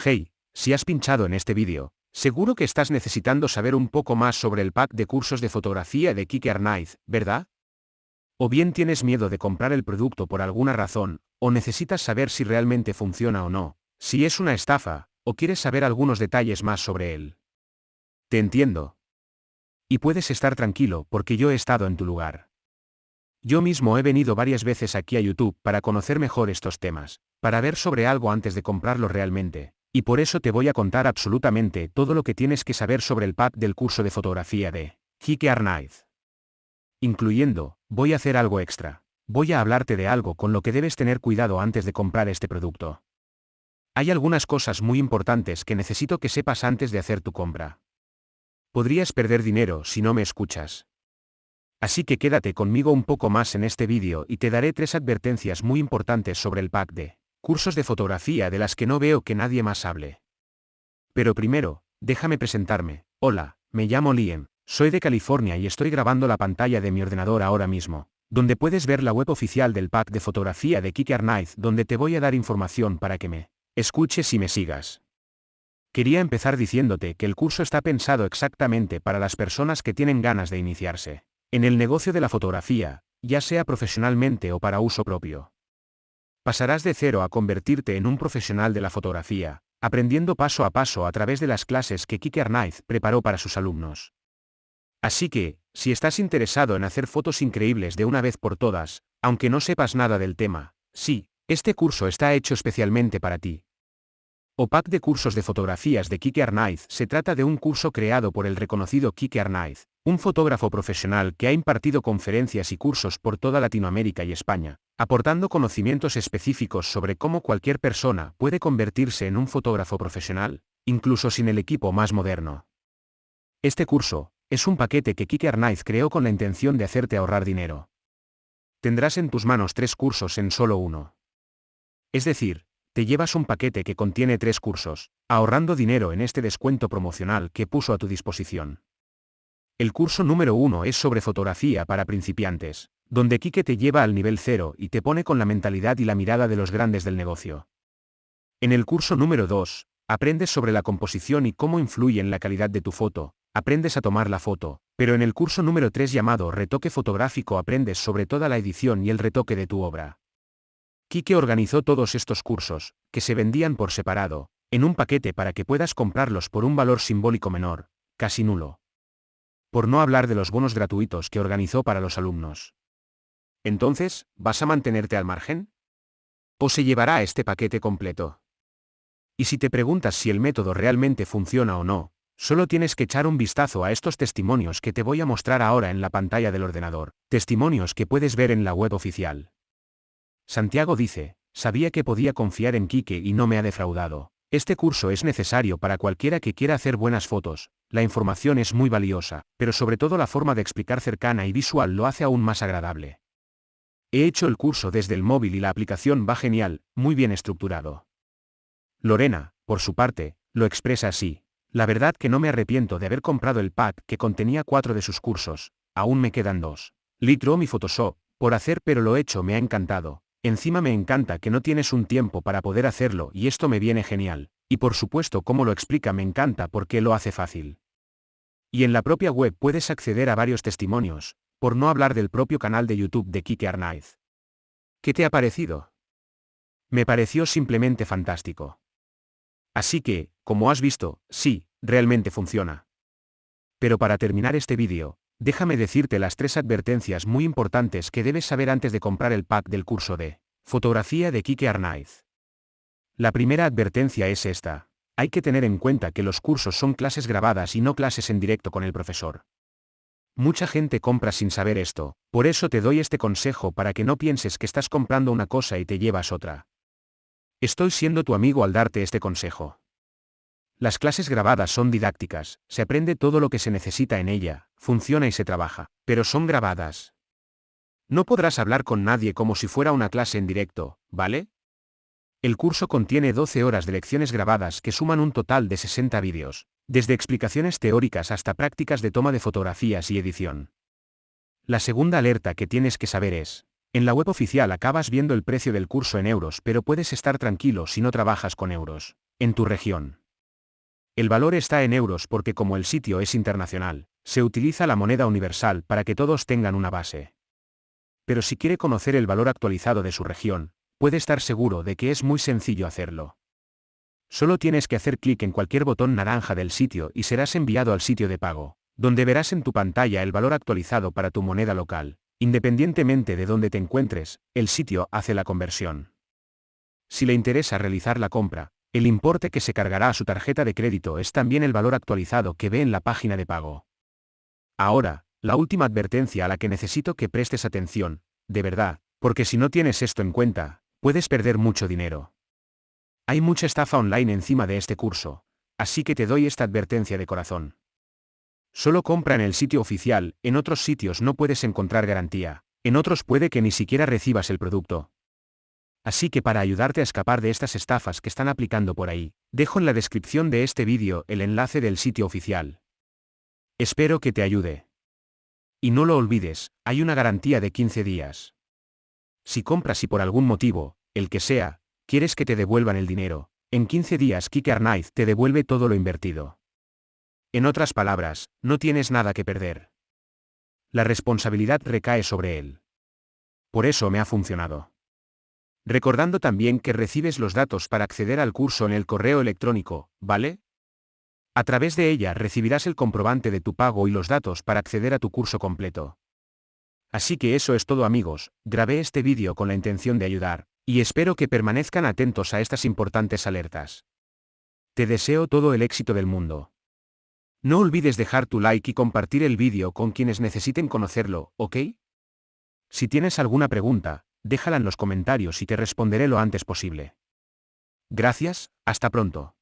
Hey, si has pinchado en este vídeo, seguro que estás necesitando saber un poco más sobre el pack de cursos de fotografía de Kike Arnaiz, ¿verdad? O bien tienes miedo de comprar el producto por alguna razón, o necesitas saber si realmente funciona o no, si es una estafa, o quieres saber algunos detalles más sobre él. Te entiendo. Y puedes estar tranquilo porque yo he estado en tu lugar. Yo mismo he venido varias veces aquí a YouTube para conocer mejor estos temas, para ver sobre algo antes de comprarlo realmente, y por eso te voy a contar absolutamente todo lo que tienes que saber sobre el pack del curso de fotografía de Kike Arnaiz. Incluyendo, voy a hacer algo extra. Voy a hablarte de algo con lo que debes tener cuidado antes de comprar este producto. Hay algunas cosas muy importantes que necesito que sepas antes de hacer tu compra. Podrías perder dinero si no me escuchas. Así que quédate conmigo un poco más en este vídeo y te daré tres advertencias muy importantes sobre el pack de cursos de fotografía de las que no veo que nadie más hable. Pero primero, déjame presentarme. Hola, me llamo Liam, soy de California y estoy grabando la pantalla de mi ordenador ahora mismo, donde puedes ver la web oficial del pack de fotografía de Kike Arnaiz donde te voy a dar información para que me escuches y me sigas. Quería empezar diciéndote que el curso está pensado exactamente para las personas que tienen ganas de iniciarse en el negocio de la fotografía, ya sea profesionalmente o para uso propio. Pasarás de cero a convertirte en un profesional de la fotografía, aprendiendo paso a paso a través de las clases que Kike Arnaiz preparó para sus alumnos. Así que, si estás interesado en hacer fotos increíbles de una vez por todas, aunque no sepas nada del tema, sí, este curso está hecho especialmente para ti. OPAC de cursos de fotografías de Kike Arnaiz se trata de un curso creado por el reconocido Kike Arnaiz, un fotógrafo profesional que ha impartido conferencias y cursos por toda Latinoamérica y España, aportando conocimientos específicos sobre cómo cualquier persona puede convertirse en un fotógrafo profesional, incluso sin el equipo más moderno. Este curso, es un paquete que Kike Arnaiz creó con la intención de hacerte ahorrar dinero. Tendrás en tus manos tres cursos en solo uno. Es decir, te llevas un paquete que contiene tres cursos, ahorrando dinero en este descuento promocional que puso a tu disposición. El curso número uno es sobre fotografía para principiantes, donde Kike te lleva al nivel cero y te pone con la mentalidad y la mirada de los grandes del negocio. En el curso número 2, aprendes sobre la composición y cómo influye en la calidad de tu foto, aprendes a tomar la foto, pero en el curso número 3 llamado Retoque fotográfico aprendes sobre toda la edición y el retoque de tu obra. Kike organizó todos estos cursos, que se vendían por separado, en un paquete para que puedas comprarlos por un valor simbólico menor, casi nulo por no hablar de los bonos gratuitos que organizó para los alumnos. Entonces, ¿vas a mantenerte al margen? ¿O se llevará este paquete completo? Y si te preguntas si el método realmente funciona o no, solo tienes que echar un vistazo a estos testimonios que te voy a mostrar ahora en la pantalla del ordenador, testimonios que puedes ver en la web oficial. Santiago dice, sabía que podía confiar en Quique y no me ha defraudado. Este curso es necesario para cualquiera que quiera hacer buenas fotos, la información es muy valiosa, pero sobre todo la forma de explicar cercana y visual lo hace aún más agradable. He hecho el curso desde el móvil y la aplicación va genial, muy bien estructurado. Lorena, por su parte, lo expresa así. La verdad que no me arrepiento de haber comprado el pack que contenía cuatro de sus cursos, aún me quedan dos. Lightroom y Photoshop, por hacer pero lo hecho me ha encantado, Encima me encanta que no tienes un tiempo para poder hacerlo y esto me viene genial, y por supuesto cómo lo explica me encanta porque lo hace fácil. Y en la propia web puedes acceder a varios testimonios, por no hablar del propio canal de YouTube de Kike Arnaiz. ¿Qué te ha parecido? Me pareció simplemente fantástico. Así que, como has visto, sí, realmente funciona. Pero para terminar este vídeo, Déjame decirte las tres advertencias muy importantes que debes saber antes de comprar el pack del curso de fotografía de Kike Arnaiz. La primera advertencia es esta. Hay que tener en cuenta que los cursos son clases grabadas y no clases en directo con el profesor. Mucha gente compra sin saber esto, por eso te doy este consejo para que no pienses que estás comprando una cosa y te llevas otra. Estoy siendo tu amigo al darte este consejo. Las clases grabadas son didácticas, se aprende todo lo que se necesita en ella, funciona y se trabaja, pero son grabadas. No podrás hablar con nadie como si fuera una clase en directo, ¿vale? El curso contiene 12 horas de lecciones grabadas que suman un total de 60 vídeos, desde explicaciones teóricas hasta prácticas de toma de fotografías y edición. La segunda alerta que tienes que saber es, en la web oficial acabas viendo el precio del curso en euros pero puedes estar tranquilo si no trabajas con euros. en tu región. El valor está en euros porque como el sitio es internacional, se utiliza la moneda universal para que todos tengan una base. Pero si quiere conocer el valor actualizado de su región, puede estar seguro de que es muy sencillo hacerlo. Solo tienes que hacer clic en cualquier botón naranja del sitio y serás enviado al sitio de pago, donde verás en tu pantalla el valor actualizado para tu moneda local. Independientemente de dónde te encuentres, el sitio hace la conversión. Si le interesa realizar la compra, el importe que se cargará a su tarjeta de crédito es también el valor actualizado que ve en la página de pago. Ahora, la última advertencia a la que necesito que prestes atención, de verdad, porque si no tienes esto en cuenta, puedes perder mucho dinero. Hay mucha estafa online encima de este curso, así que te doy esta advertencia de corazón. Solo compra en el sitio oficial, en otros sitios no puedes encontrar garantía, en otros puede que ni siquiera recibas el producto. Así que para ayudarte a escapar de estas estafas que están aplicando por ahí, dejo en la descripción de este vídeo el enlace del sitio oficial. Espero que te ayude. Y no lo olvides, hay una garantía de 15 días. Si compras y por algún motivo, el que sea, quieres que te devuelvan el dinero, en 15 días Kike Arnaiz te devuelve todo lo invertido. En otras palabras, no tienes nada que perder. La responsabilidad recae sobre él. Por eso me ha funcionado. Recordando también que recibes los datos para acceder al curso en el correo electrónico, ¿vale? A través de ella recibirás el comprobante de tu pago y los datos para acceder a tu curso completo. Así que eso es todo amigos, grabé este vídeo con la intención de ayudar, y espero que permanezcan atentos a estas importantes alertas. Te deseo todo el éxito del mundo. No olvides dejar tu like y compartir el vídeo con quienes necesiten conocerlo, ¿ok? Si tienes alguna pregunta, déjala en los comentarios y te responderé lo antes posible. Gracias, hasta pronto.